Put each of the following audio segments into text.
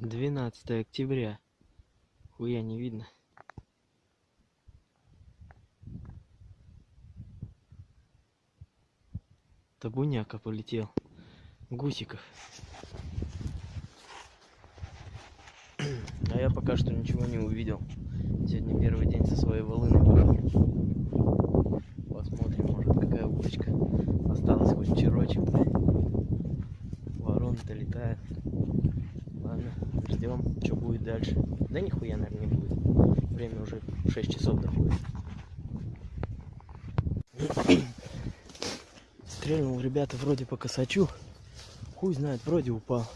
12 октября. Хуя не видно. Табуняка полетел. Гусиков. А я пока что ничего не увидел. Сегодня первый день со своей волыной пошел. Посмотрим, может какая уточка. Осталось хоть черочек. Вороны-то летают. Ждем, что будет дальше. Да нихуя, наверное, не будет. Время уже 6 часов доходит. Стрельнул, ребята, вроде по косачу. Хуй знает, вроде упал.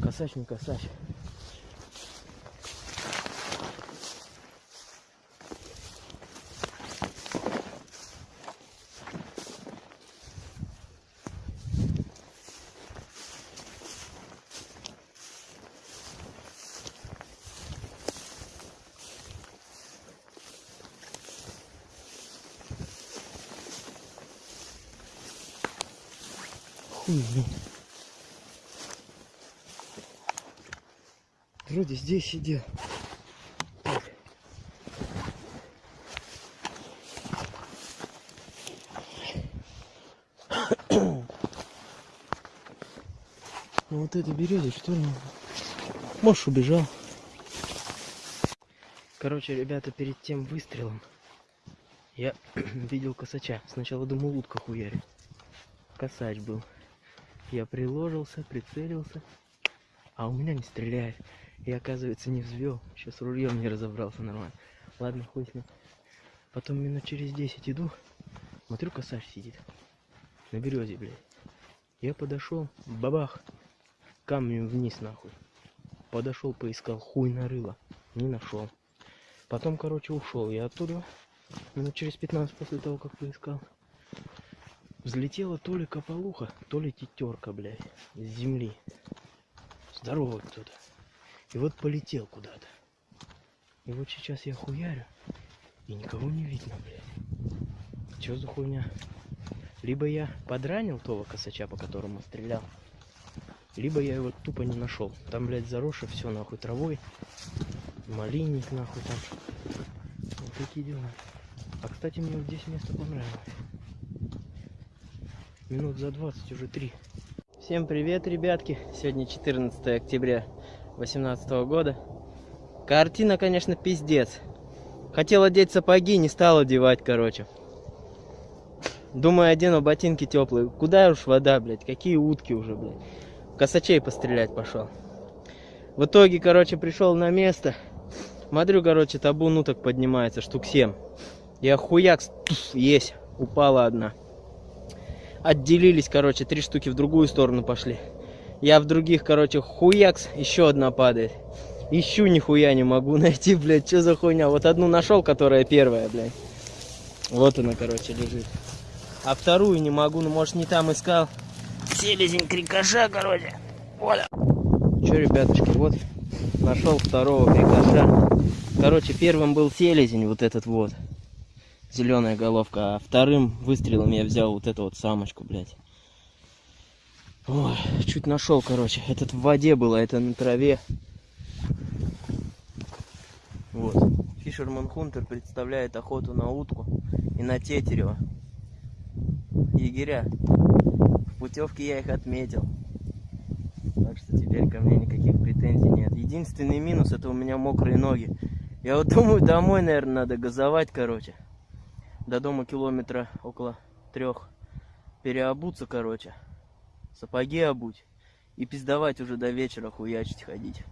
Косач не косач. Хуй, блин. Вроде здесь сидел. Так. Ну вот это берете, что ли? Может убежал. Короче, ребята, перед тем выстрелом я видел косача. Сначала думал, утка хуярит. Косач был. Я приложился, прицелился, а у меня не стреляет. И оказывается не взвел. Сейчас рульем не разобрался нормально. Ладно, хуй с ним. Потом минут через 10 иду, смотрю, косарь сидит. На березе, блядь. Я подошел, бабах, камнем вниз нахуй. Подошел, поискал, хуй нарыло. Не нашел. Потом, короче, ушел я оттуда. Минут через 15 после того, как поискал. Взлетела то ли кополуха, то ли тетерка, блядь, с земли. Здоровый кто-то. И вот полетел куда-то. И вот сейчас я хуярю, и никого не видно, блядь. Че за хуйня? Либо я подранил того косача, по которому стрелял, либо я его тупо не нашел. Там, блядь, заросшее все нахуй травой. Малинник нахуй там. Вот такие дела. А кстати, мне вот здесь место понравилось. Минут за 20 уже три. Всем привет, ребятки. Сегодня 14 октября 2018 года. Картина, конечно, пиздец. Хотел одеть сапоги, не стал одевать, короче. Думаю, одену ботинки теплые. Куда уж вода, блядь? Какие утки уже, блядь? Косачей пострелять пошел. В итоге, короче, пришел на место. Смотрю, короче, табун уток поднимается, штук 7. Я хуяк, есть, упала одна. Отделились, короче, три штуки в другую сторону пошли. Я в других, короче, хуякс, еще одна падает. Ищу, нихуя не могу найти, блядь, что за хуйня. Вот одну нашел, которая первая, блядь. Вот она, короче, лежит. А вторую не могу, ну, может, не там искал. Селезень крикоша, короче. Вот. Че, ребятушки, вот нашел второго крикоша. Короче, первым был селезень, вот этот вот. Зеленая головка. А вторым выстрелом я взял вот эту вот самочку, блядь. Ой, чуть нашел, короче. Этот в воде было, это на траве. Вот. Фишерман Хунтер представляет охоту на утку и на тетерева. Егеря. В путевке я их отметил. Так что теперь ко мне никаких претензий нет. Единственный минус это у меня мокрые ноги. Я вот думаю, домой, наверное, надо газовать, короче. До дома километра около трех. Переобуться, короче. Сапоги обуть. И пиздовать уже до вечера хуячить ходить.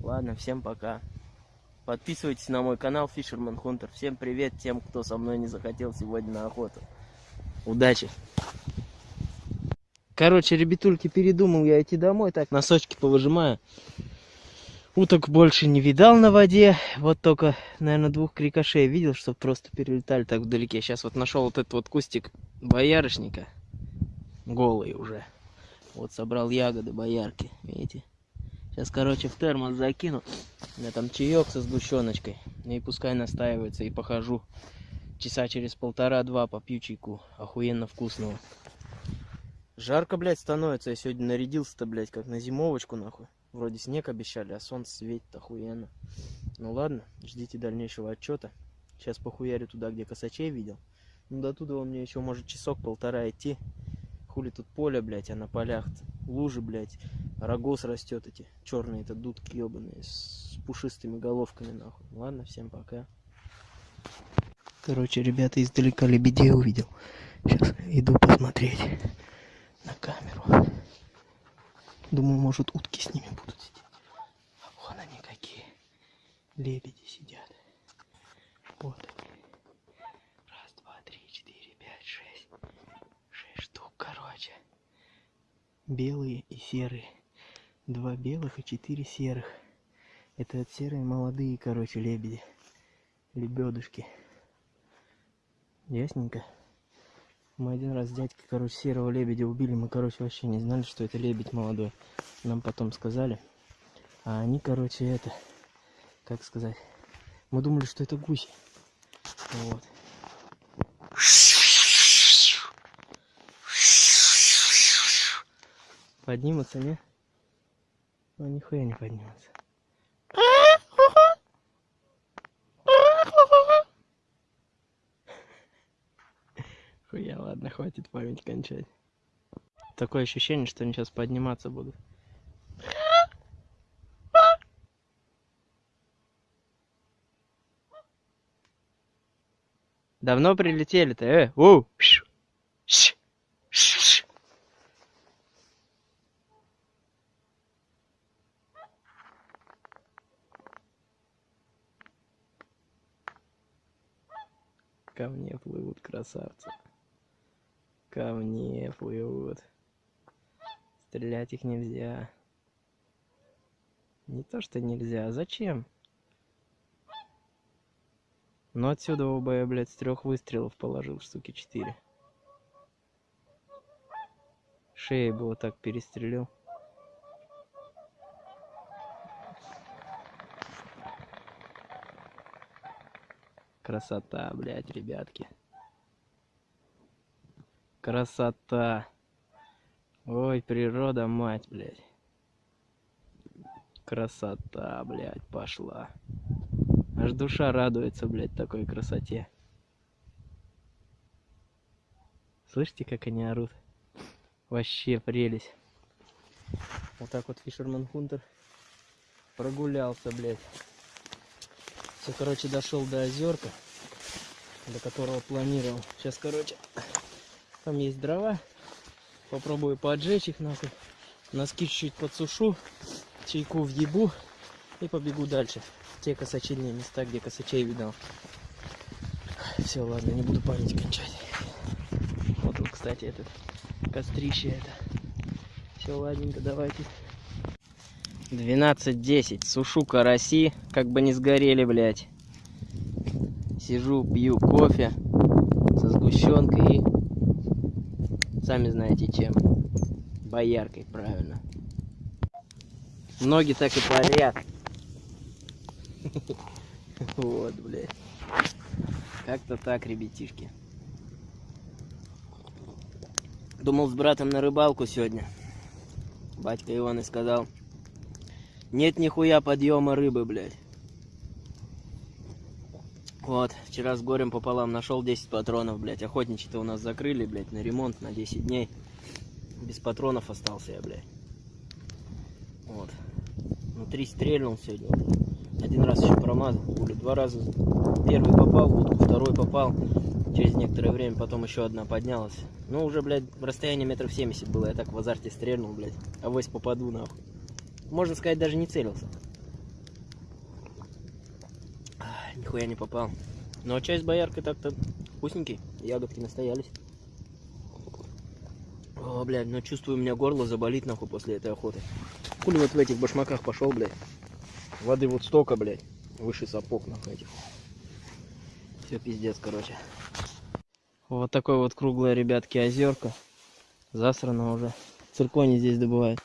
Ладно, всем пока. Подписывайтесь на мой канал Fisherman Hunter. Всем привет тем, кто со мной не захотел сегодня на охоту. Удачи! Короче, ребятульки, передумал я идти домой. Так, носочки повыжимаю. Уток больше не видал на воде. Вот только, наверное, двух крикошей видел, что просто перелетали так вдалеке. Сейчас вот нашел вот этот вот кустик боярышника. Голый уже. Вот собрал ягоды боярки. Видите? Сейчас, короче, в термос закину. У там чаек со сгущеночкой. И пускай настаивается. И похожу. Часа через полтора-два попью чайку. Охуенно вкусного. Жарко, блядь, становится. Я сегодня нарядился-то, блядь, как на зимовочку, нахуй. Вроде снег обещали, а солнце светит охуенно. Ну ладно, ждите дальнейшего отчета. Сейчас похуярю туда, где косачей видел. Ну до туда он мне еще может часок-полтора идти. Хули тут поле, блядь, а на полях лужи, блядь. Рогоз растет эти черные, это дудки ебаные с пушистыми головками, нахуй. Ладно, всем пока. Короче, ребята, издалека лебедей увидел. Сейчас иду посмотреть на камеру. Думаю, может, утки с ними будут сидеть. Вон они какие. Лебеди сидят. Вот они. Раз, два, три, четыре, пять, шесть. Шесть штук, короче. Белые и серые. Два белых и четыре серых. Это вот серые молодые, короче, лебеди. Лебедушки. Ясненько. Мы один раз с дядькой, короче, серого лебедя убили. Мы, короче, вообще не знали, что это лебедь молодой. Нам потом сказали. А они, короче, это, как сказать, мы думали, что это гуси. Вот. Поднимутся, не? Ну, нихуя не поднимутся. Хуя, ладно, хватит память кончать. Такое ощущение, что они сейчас подниматься будут. Давно прилетели-то, э? У! Ко мне плывут красавцы. Ко мне плывут. Стрелять их нельзя. Не то, что нельзя, а зачем? Но отсюда оба я, блядь, с трех выстрелов положил, штуки четыре. Шеей бы вот так перестрелил. Красота, блядь, ребятки. Красота. Ой, природа, мать, блядь. Красота, блядь, пошла. Аж душа радуется, блядь, такой красоте. Слышите, как они орут? Вообще прелесть. Вот так вот Фишерман Хунтер прогулялся, блядь. Все, короче, дошел до озерка, до которого планировал. Сейчас, короче, там есть дрова. Попробую поджечь их нахуй. Носки чуть-чуть подсушу, чайку в ебу и побегу дальше. Те косачильные места, где косачей видал. Все, ладно, не буду память кончать. Вот он, кстати, этот кострище это. Все, ладненько, давайте. 12.10. Сушу караси, как бы не сгорели, блядь. Сижу, пью кофе со сгущенкой и сами знаете чем. Бояркой, правильно. Ноги так и парят. Вот, блядь. Как-то так, ребятишки. Думал с братом на рыбалку сегодня. Батька Иван и сказал, нет нихуя подъема рыбы, блядь. Вот, вчера с горем пополам нашел 10 патронов, блядь. Охотничьи-то у нас закрыли, блядь, на ремонт на 10 дней. Без патронов остался я, блядь. Вот. Внутри стрельнул сегодня. Один раз еще промазал. Пули два раза. Первый попал второй попал. Через некоторое время потом еще одна поднялась. Ну, уже, блядь, расстояние метров 70 было. Я так в азарте стрельнул, блядь. Авось попаду, нахуй можно сказать, даже не целился. А, нихуя не попал. Но часть бояркой так-то вкусненький. Ягодки настоялись. О, блядь, ну чувствую, у меня горло заболит нахуй после этой охоты. Хули вот в этих башмаках пошел, блядь. Воды вот столько, блядь. Выше сапог нахуй этих. Все пиздец, короче. Вот такой вот круглая, ребятки, озерка. Засрано уже. Циркони здесь добывают.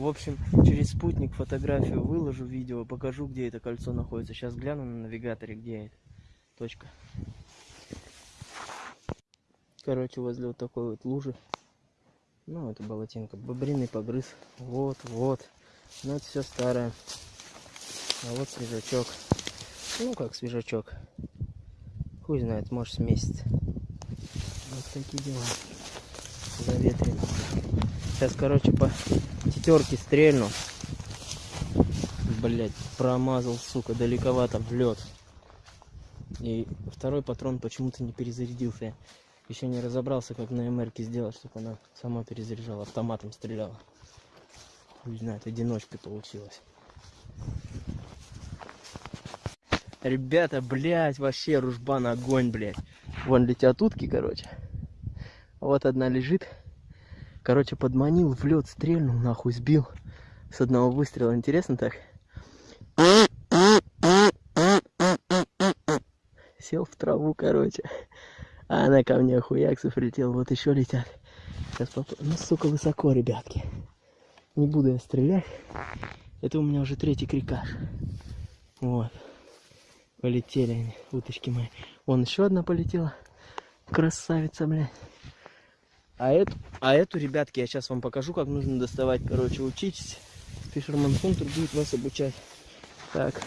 В общем, через спутник фотографию выложу, видео, покажу, где это кольцо находится. Сейчас гляну на навигаторе, где это. Точка. Короче, возле вот такой вот лужи Ну, это болотинка. Бобриный погрыз. Вот, вот. Ну, это все старое. А вот свежачок. Ну, как свежачок. Хуй знает, может, с месяц. Вот такие дела. Заветрено. Сейчас, короче, по тетерке стрельну. Блять, промазал, сука, далековато в лед. И второй патрон почему-то не перезарядился. Я еще не разобрался, как на МРке сделать, чтобы она сама перезаряжала, автоматом стреляла. Не знаю, одиночкой получилось. Ребята, блядь, вообще ружбан огонь, блядь. Вон летят утки, короче. Вот одна лежит. Короче, подманил, в лед стрельнул, нахуй сбил. С одного выстрела. Интересно так? Сел в траву, короче. А она ко мне хуяксов летел. Вот еще летят. Сейчас поп... Ну, сука, высоко, ребятки. Не буду я стрелять. Это у меня уже третий крикаш. Вот. Полетели они, уточки мои. Вон еще одна полетела. Красавица, блядь. А эту, а эту, ребятки, я сейчас вам покажу, как нужно доставать. Короче, учитесь. Фишерман Хунтер будет вас обучать. Так.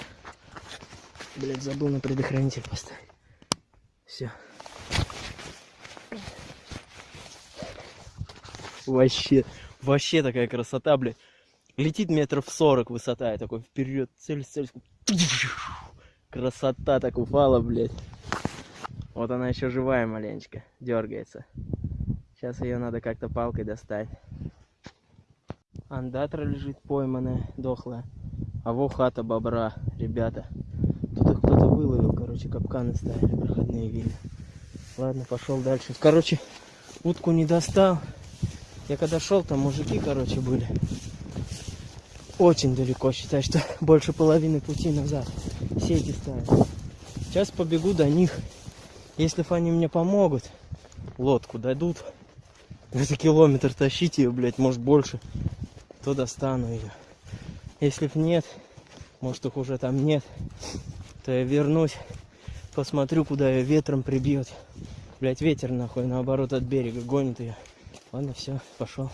Блять, забыл на предохранитель поставить. Все. Вообще, вообще такая красота, блядь. Летит метров 40 высота, я такой вперед, цель, цель. Красота так упала, блядь. Вот она еще живая маленечко, дергается. Сейчас ее надо как-то палкой достать. Андатра лежит пойманная, дохлая. А во хата бобра, ребята. Тут их кто-то выловил, короче, капканы ставили, проходные видно. Ладно, пошел дальше. Короче, утку не достал. Я когда шел, там мужики, короче, были. Очень далеко, считай, что больше половины пути назад сети ставят. Сейчас побегу до них. Если они мне помогут, лодку дадут, это километр тащить ее, блядь, может больше, то достану ее. Если б нет, может их уже там нет, то я вернусь, посмотрю, куда ее ветром прибьет. Блять, ветер нахуй наоборот от берега гонит ее. Ладно, все, пошел.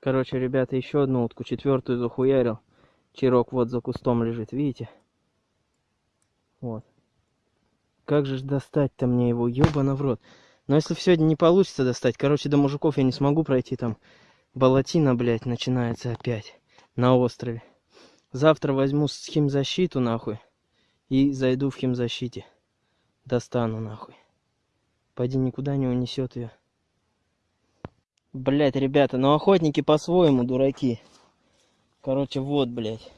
Короче, ребята, еще одну утку, четвертую захуярил. Чирок вот за кустом лежит, видите? Вот. Как же достать-то мне его, ебано в рот. Но если сегодня не получится достать, короче, до мужиков я не смогу пройти, там болотина, блядь, начинается опять на острове. Завтра возьму с химзащиту, нахуй, и зайду в химзащите. Достану, нахуй. Пойди никуда не унесет ее. Блять, ребята, ну охотники по-своему дураки. Короче, вот, блядь.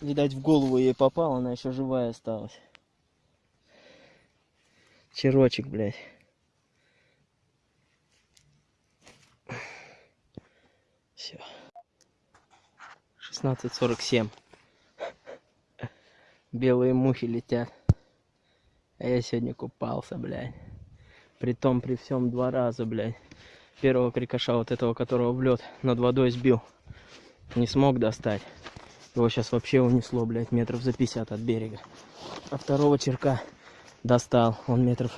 Видать, в голову ей попала, она еще живая осталась. Черочек, блядь. Все. 16.47. Белые мухи летят. А я сегодня купался, блядь. Притом при всем два раза, блядь. Первого крикоша, вот этого, которого в лед над водой сбил. Не смог достать. Его сейчас вообще унесло, блядь, метров за 50 от берега. А второго черка достал. Он метров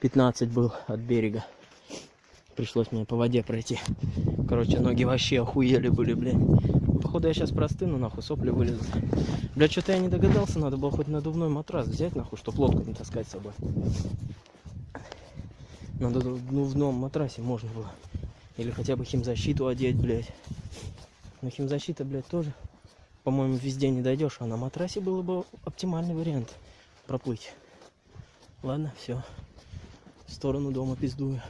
15 был от берега. Пришлось мне по воде пройти. Короче, ноги вообще охуели были, блядь. Походу я сейчас простыну, нахуй, сопли вылезут. Бля, что-то я не догадался, надо было хоть надувной матрас взять, нахуй, чтобы лодку не таскать с собой. На надувном матрасе можно было. Или хотя бы химзащиту одеть, блядь. Но химзащита, блядь, тоже, по-моему, везде не дойдешь. А на матрасе было бы оптимальный вариант проплыть. Ладно, все. В сторону дома пиздую.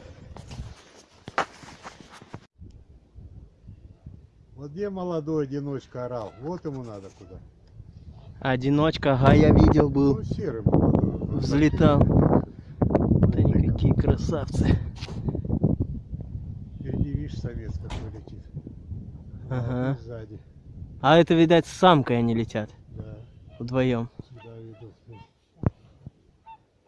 Вот где молодой одиночка орал? Вот ему надо куда. Одиночка, ага, я видел был. Ну, серый молодой. Взлетал. Да никакие красавцы. Впереди, видишь, самец какой летит. Ага. Сзади, А это, видать, с самкой они летят. да. Вдвоем. Сюда ведут.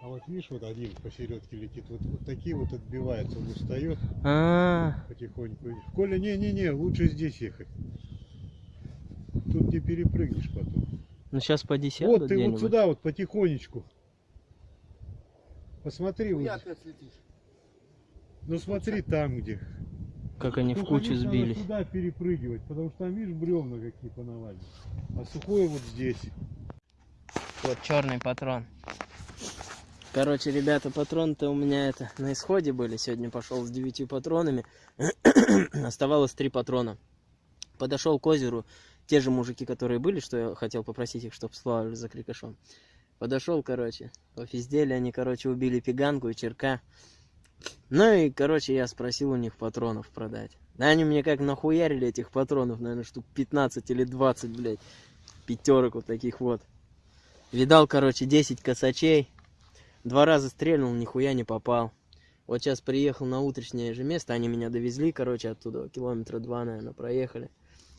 А вот видишь, вот один посередке летит. Вот, вот такие вот отбиваются. Он устает А, потихоньку. Коля, не-не-не, лучше здесь ехать. Тут не перепрыгнешь потом. ну сейчас поди сяду вот ты вот сюда вот потихонечку. Посмотри, вот. опять летишь. Ну смотри там где. Как они в Только кучу видишь, надо сбились. туда перепрыгивать, потому что там видишь бревна какие понавалили. А сухое вот здесь. Вот черный патрон. Короче, ребята, патроны-то у меня это на исходе были. Сегодня пошел с девятью патронами. Оставалось три патрона. Подошел к озеру. Те же мужики, которые были, что я хотел попросить их, чтобы сплавали за крикошом. Подошел, короче, пофиздели они, короче, убили пиганку и черка. Ну и, короче, я спросил у них патронов продать. Да они мне как нахуярили этих патронов, наверное, штук 15 или 20, блядь. Пятерок вот таких вот. Видал, короче, 10 косачей. Два раза стрельнул, нихуя не попал. Вот сейчас приехал на утреннее же место, они меня довезли, короче, оттуда, километра два, наверное, проехали.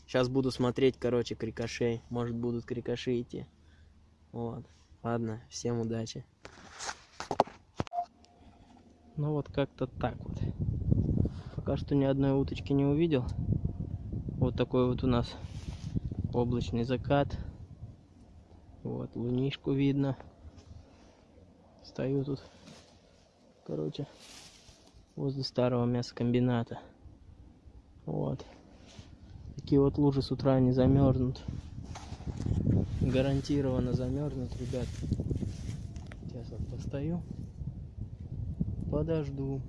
Сейчас буду смотреть, короче, крикошей. Может, будут крикоши идти. Вот. Ладно, всем удачи. Ну вот как-то так вот. Пока что ни одной уточки не увидел. Вот такой вот у нас облачный закат. Вот, лунишку видно. Стою тут, короче, возле старого мясокомбината. Вот. Такие вот лужи с утра не замерзнут. Гарантированно замерзнут, ребят. Сейчас вот постою. Подожду.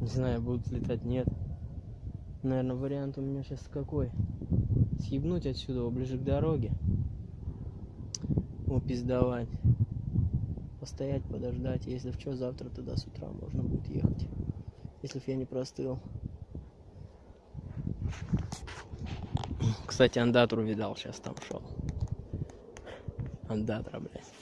Не знаю, будут летать, нет. Наверное, вариант у меня сейчас какой? Съебнуть отсюда, ближе к дороге. Упиздовать. Постоять, подождать. Если в что, завтра туда с утра можно будет ехать. Если я не простыл. Кстати, андатру видал, сейчас там шел. Андатра, блядь.